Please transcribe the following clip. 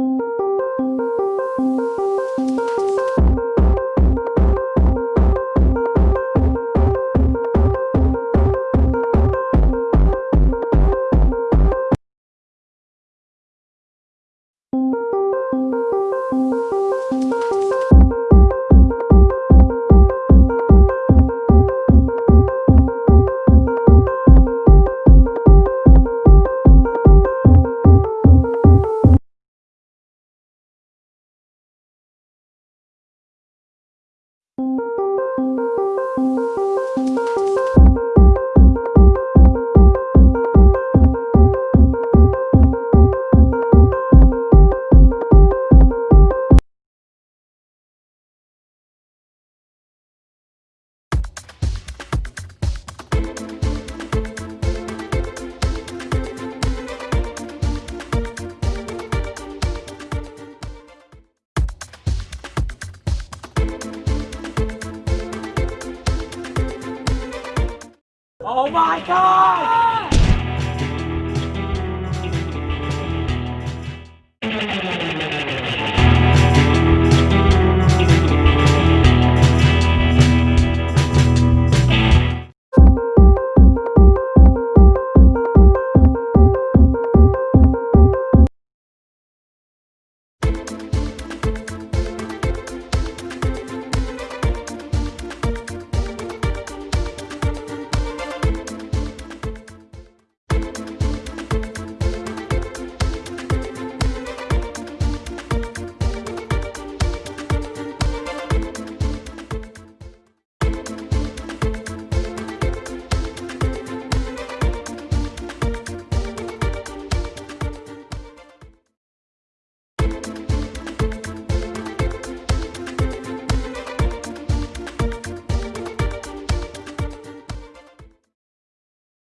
you Oh my god!